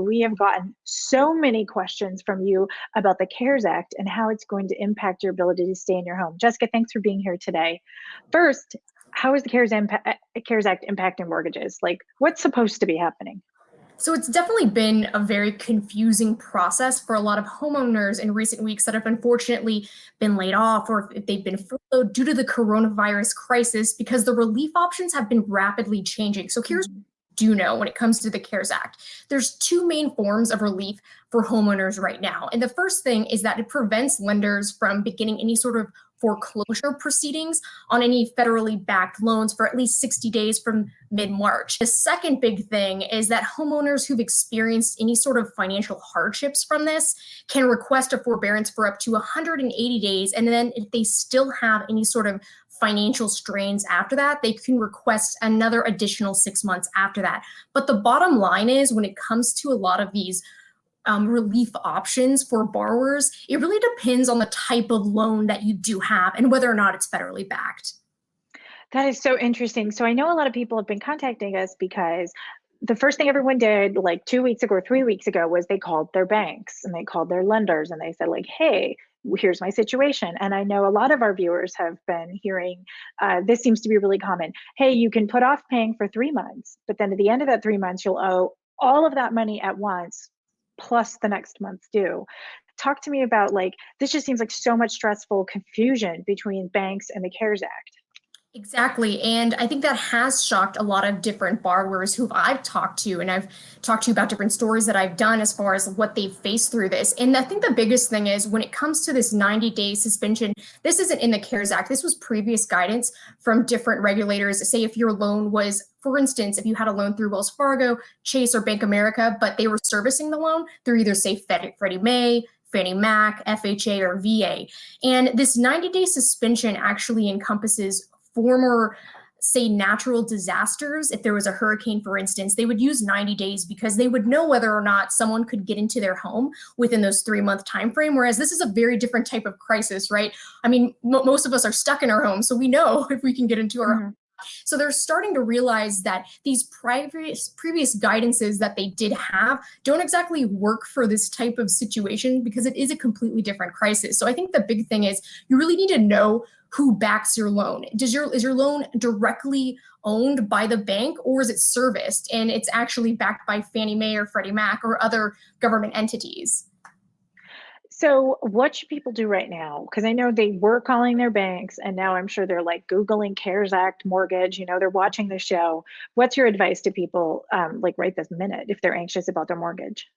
we have gotten so many questions from you about the CARES Act and how it's going to impact your ability to stay in your home. Jessica, thanks for being here today. First, how is the CARES, Impa- CARES Act impacting mortgages? Like, what's supposed to be happening? So it's definitely been a very confusing process for a lot of homeowners in recent weeks that have unfortunately been laid off or if they've been furloughed due to the coronavirus crisis because the relief options have been rapidly changing. So here's mm-hmm. Do know when it comes to the CARES Act. There's two main forms of relief for homeowners right now. And the first thing is that it prevents lenders from beginning any sort of foreclosure proceedings on any federally backed loans for at least 60 days from mid-March. The second big thing is that homeowners who've experienced any sort of financial hardships from this can request a forbearance for up to 180 days. And then if they still have any sort of financial strains after that, they can request another additional six months after that. But the bottom line is when it comes to a lot of these um, relief options for borrowers, it really depends on the type of loan that you do have and whether or not it's federally backed. That is so interesting. So I know a lot of people have been contacting us because the first thing everyone did like two weeks ago or three weeks ago was they called their banks and they called their lenders and they said like, hey, here's my situation. And I know a lot of our viewers have been hearing uh, this seems to be really common. Hey, you can put off paying for three months, but then at the end of that three months, you'll owe all of that money at once plus the next month's due talk to me about like this just seems like so much stressful confusion between banks and the cares act Exactly. And I think that has shocked a lot of different borrowers who I've talked to. And I've talked to about different stories that I've done as far as what they've faced through this. And I think the biggest thing is when it comes to this 90 day suspension, this isn't in the CARES Act. This was previous guidance from different regulators. Say if your loan was for instance, if you had a loan through Wells Fargo, Chase, or Bank America, but they were servicing the loan through either, say, Freddie Mae, Fannie Mac, FHA, or VA. And this 90 day suspension actually encompasses former say natural disasters if there was a hurricane for instance they would use 90 days because they would know whether or not someone could get into their home within those three month time frame whereas this is a very different type of crisis right i mean most of us are stuck in our home so we know if we can get into our mm -hmm. So they're starting to realize that these previous previous guidances that they did have don't exactly work for this type of situation because it is a completely different crisis. So I think the big thing is you really need to know who backs your loan. Does your is your loan directly owned by the bank or is it serviced and it's actually backed by Fannie Mae or Freddie Mac or other government entities? So what should people do right now? Because I know they were calling their banks and now I'm sure they're like Googling CARES Act mortgage, you know, they're watching the show. What's your advice to people um, like right this minute if they're anxious about their mortgage?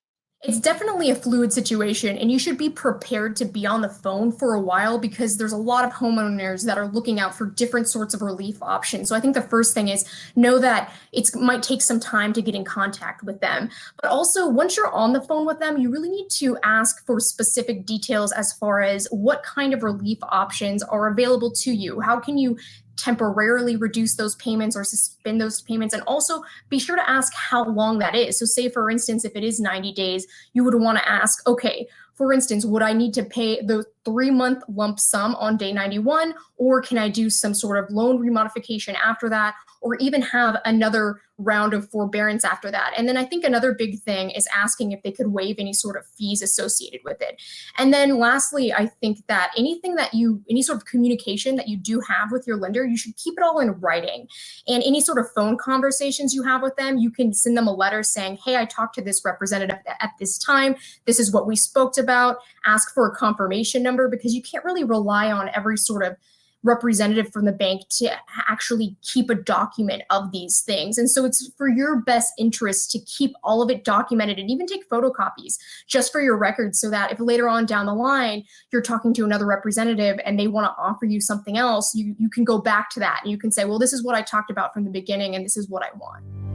It's definitely a fluid situation, and you should be prepared to be on the phone for a while because there's a lot of homeowners that are looking out for different sorts of relief options. So I think the first thing is know that it might take some time to get in contact with them. But also, once you're on the phone with them, you really need to ask for specific details as far as what kind of relief options are available to you. How can you temporarily reduce those payments or suspend those payments. And also be sure to ask how long that is. So say for instance if it is 90 days you would want to ask okay for instance would i need to pay the three month lump sum on day 91 or can i do some sort of loan remodification after that or even have another round of forbearance after that. And then I think another big thing is asking if they could waive any sort of fees associated with it. And then lastly, I think that anything that you, any sort of communication that you do have with your lender, you should keep it all in writing. And any sort of phone conversations you have with them, you can send them a letter saying, hey, I talked to this representative at this time. This is what we spoke about. Ask for a confirmation number because you can't really rely on every sort of representative from the bank to actually keep a document of these things. And so it's for your best interest to keep all of it documented and even take photocopies just for your records so that if later on down the line you're talking to another representative and they want to offer you something else, you, you can go back to that and you can say, well, this is what I talked about from the beginning and this is what I want.